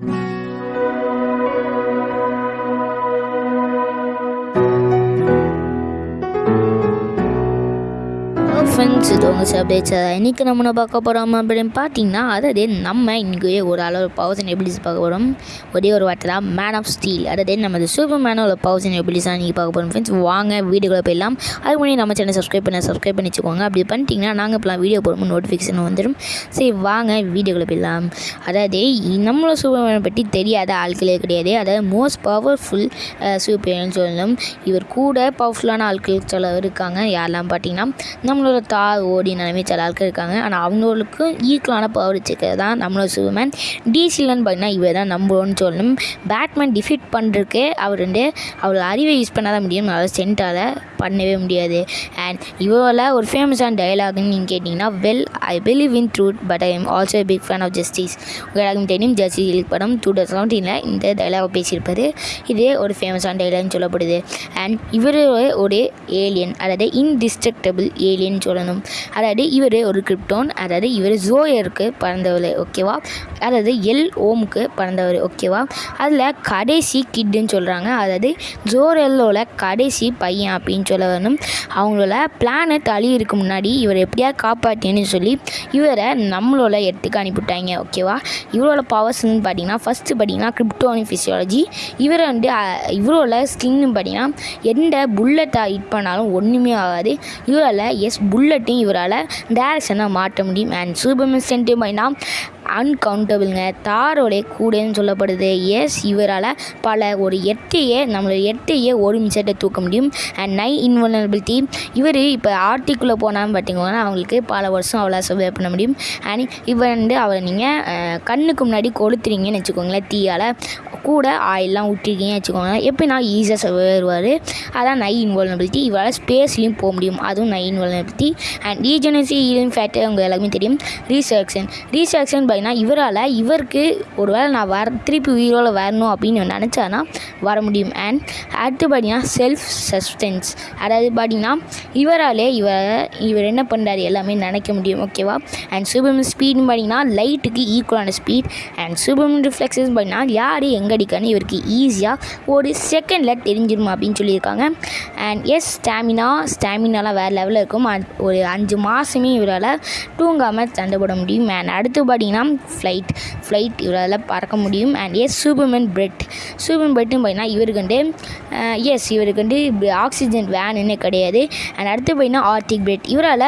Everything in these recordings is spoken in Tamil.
Mm-hmm. ஃப்ரெண்ட்ஸ் இது உங்கள் சப்டேட்ஸ் இன்றைக்கி நம்ம பார்க்க போகிறோம் அப்படின்னு பார்த்தீங்கன்னா அதாவது நம்ம இன்றைக்கி ஒரு அளவு பவர்ஸ் அண்ட் எபிலிட்டிஸ் பார்க்க போகிறோம் ஒரே ஒரு வார்த்தை தான் மேன் ஆஃப் ஸ்டீல் அதாவது நம்ம சூப்பர் மேனோட பவர்ஸ் அண்ட் எபிலிட்டிஸ் தான் இன்றைக்கி பார்க்க போகிறோம் ஃப்ரெண்ட்ஸ் வாங்க வீடியோக்குள்ள போயிடலாம். அதுக்கு முன்னாடி நம்ம சேனல் சப்ஸ்கிரைப் பண்ண சப்ஸ்கிரைப் பண்ணி வச்சுக்கோங்க அப்படி பண்ணிட்டீங்கன்னா நாங்கள் இப்போலாம் வீடியோ போடும்போது நோட்டிஃபிகேஷன் வந்துடும் சரி வாங்க வீடியோக்குள்ள போயிடலாம். அதாவது நம்மளோட சூப்பர் மேனை பற்றி தெரியாத ஆட்களே கிடையாது. அதாவது மோஸ்ட் பவர்ஃபுல் சூப்பர் சொல்லணும். இவர் கூட பவர்ஃபுல்லான ஆட்கள் சொல்ல இருக்காங்க. யாரெல்லாம் பார்த்தீங்கன்னா நம்மளோட தார் ஓடி நிலைமை சில ஆட்கள் இருக்காங்க. ஆனால் அவங்களுக்கும் ஈக்குவலான பவர் வச்சுக்கிறது தான் நம்மளோட சூப்பர்மேன் டிசிலன்னு பார்த்தீங்கன்னா இவர் தான் நம்புவோன்னு சொல்லணும். பேட்மேன் டிஃபீட் பண்ணுறதுக்கே அவர் வந்து அவர் அறிவை யூஸ் பண்ணாத முடியும். அவர் சென்ட்டால் பண்ணவே முடியாது. அண்ட் இவரோட ஒரு ஃபேமஸான டயலாக்னு நீங்கள் கேட்டிங்கன்னா well I believe in truth but I am also big fan of justice உங்களுக்கு தெரியும் ஜஸ்டிஸ் படம் டூ தௌசண்ட் செவன்டீனில் இந்த டைலாக் பேசியிருப்பார். இதே ஒரு ஃபேமஸான டைலாக்னு சொல்லப்படுது. அண்ட் இவர் ஒரு ஏலியன் அதாவது இன்டிஸ்ட்ரக்டபிள் ஏலியன் சொல்லணும். அதாவது இவர் ஒரு கிரிப்டோன் அதாவது இவர் ஜோயருக்கு பிறந்தவர் ஓகேவா அதாவது எல் ஓமுக்கு பிறந்தவர் ஓகேவா அதில் கடைசி கிட்டுன்னு சொல்கிறாங்க அதாவது ஜோரெல்லோட கடைசி பையன் அப்படின்னு சொல்ல வேணும் அவங்களோட பிளானட் அழியிறதுக்கு முன்னாடி இவரை எப்படியா காப்பாற்றின்னு சொல்லி இவரை நம்மளோட இடத்துக்கு அனுப்பிவிட்டாங்க ஓகேவா இவரோட பவர்ஸ்னு பார்த்தீங்கன்னா ஃபஸ்ட்டு பார்த்தீங்கன்னா கிரிப்டோனி ஃபிசியாலஜி இவரை வந்து இவரோட ஸ்கின்னு பார்த்தீங்கன்னா எந்த புல்லட்டை ஹிட் பண்ணாலும் ஒன்றுமே ஆகாது. இவரால் எஸ் புல்லட்டையும் இவரால் டேரக்ஷனாக மாற்ற முடியும். அண்ட் சூப்பர்மேன் சென்ட்டு பார்த்தீங்கன்னா அன்கவுண்டபிள்ங்க தாரோடைய கூடைன்னு சொல்லப்படுது. எஸ் இவரால் பல ஒரு எட்டையே நம்மளோட எட்டையே ஒரு நிமிஷத்தை தூக்க முடியும். அண்ட் நை இன்வல்னபிலிட்டி இவர் இப்போ ஆர்டிக்குள்ளே போனால் பார்த்தீங்கன்னா அவங்களுக்கு பல வருஷம் அவ்வளோ சர்வே பண்ண முடியும். அண்ட் இவர் வந்து அவரை நீங்கள் கண்ணுக்கு முன்னாடி கொளுத்துறீங்கன்னு வச்சுக்கோங்களேன் தீயால். கூட ஆயிலெலாம் விட்டுருக்கீங்கன்னு வச்சுக்கோங்க எப்படின்னா ஈஸியாக சர்வே வருவார் அதான் நை இன்வால்னபிலிட்டி இவரால் ஸ்பேஸ்லேயும் போக முடியும். அதுவும் நை invulnerability and regenerative healing factor அவங்க எல்லாருமே தெரியும். ரீசர்க்ஷன் ரீசர்க்ஷன் ஏன்னா இவரால் இவருக்கு ஒரு வேளை நான் வர திருப்பி உயிரோட வரணும் அப்படின்னு நினச்சானா வர முடியும். அண்ட் அடுத்து பார்த்தீங்கன்னா செல்ஃப் சஸ்டென்ஸ் அதாவது பார்த்தீங்கன்னா இவராலே இவர் இவர் என்ன பண்ணுறாரு எல்லாமே நினைக்க முடியும் ஓகேவா அண்ட் சூப்பர்மன் ஸ்பீடுன்னு பார்த்தீங்கன்னா லைட்டுக்கு ஈக்குவலான ஸ்பீட் அண்ட் சூப்பர்மன் ரிஃப்ளெக்ஸஸ் பார்த்தீங்கன்னா யார் எங்கே அடிக்கான்னு இவருக்கு ஈஸியாக ஒரு செகண்டில் தெரிஞ்சிடும் அப்படின்னு சொல்லியிருக்காங்க. அண்ட் எஸ் ஸ்டாமினா ஸ்டாமினாலாம் வேறு லெவலில் இருக்கும். ஒரு அஞ்சு மாதமே இவரால் தூங்காமல் சண்டை போட முடியும். அண்ட் அடுத்து பார்த்தீங்கன்னா ஃப்ளைட் ஃப்ளைட் இவரால் பறக்க முடியும். And as Superman breath Superman பிரெட்னு பார்த்தீங்கன்னா இவருக்கு வந்து எஸ் இவருக்கு வந்து ஆக்சிஜன் வேனுன்னு கிடையாது. அண்ட் அடுத்து பார்த்தீங்கன்னா ஆர்டிக் பிரெட் இவரால்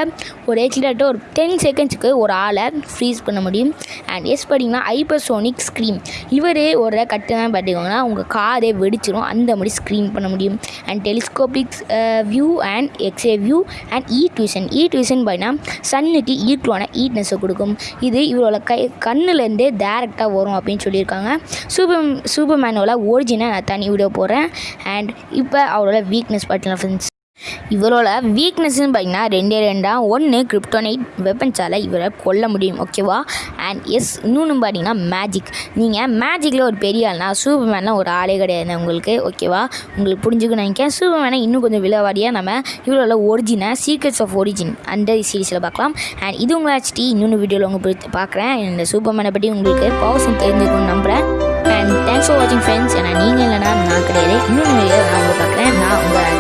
ஒரு கிட்டத்தட்ட ஒரு டென் செகண்ட்ஸுக்கு ஒரு ஆளை ஃப்ரீஸ் பண்ண முடியும். அண்ட் எஸ் பார்த்தீங்கன்னா ஹைப்பர்சோனிக் ஸ்க்ரீம் இவர் ஒரு கட்டு தான் பார்த்துக்கோங்கன்னா உங்கள் காதே வெடிச்சிடும் அந்த மாதிரி ஸ்க்ரீன் பண்ண முடியும். And telescopic view and x ray view and இ ட்யூஷன் இ டியூஷன் பார்த்தீங்கன்னா சன்னுக்கு ஈக்குவலான ஈட்னஸை கொடுக்கும். இது இவரோட கை கண்ணுலேருந்தே டேரெக்டாக வரும் அப்படின்னு சொல்லியிருக்காங்க. சூப்பர் சூப்பர் மேனோட ஒரிஜினை நான் தனி வீடியோ போடுறேன். அண்ட் இப்போ அவரோட வீக்னஸ் பார்த்தீங்கன்னா ஃப்ரெண்ட்ஸ் இவரோட வீக்னஸ்ன்னு பார்த்தீங்கன்னா ரெண்டே ரெண்டாக ஒன்று கிரிப்டோனைட் வெப்பன்ஸால் இவரை கொல்ல முடியும் ஓகேவா அண்ட் எஸ் இன்னொன்று பார்த்தீங்கன்னா மேஜிக் நீங்கள் மேஜிக்கில் ஒரு பெரிய ஆள்னா சூப்பர் ஒரு ஆளே கிடையாது உங்களுக்கு ஓகேவா உங்களுக்கு புரிஞ்சுக்கணும் நினைக்கிறேன். சூப்பர்மேனை இன்னும் கொஞ்சம் விளைவாடியாக நம்ம இவரோட ஒரிஜினை சீக்ரெட்ஸ் ஆஃப் ஒரிஜின் அந்த சீரீஸில் பார்க்கலாம். அண்ட் இது உங்களை ஹெச்டி இன்னொன்று வீடியோவில் உங்களுக்கு பார்க்குறேன். இந்த சூப்பர்மேனை பற்றி உங்களுக்கு பவர்ஸும் தெரிஞ்சுக்கணும்னு நம்புகிறேன் அண்ட் தேங்க்ஸ் ஃபார் வாட்சிங் ஃப்ரெண்ட்ஸ் ஏன்னா நீங்கள் இல்லைனா நான் கிடையாது. இன்னொன்று வீடியோ நான் பார்க்குறேன். நான் உங்களை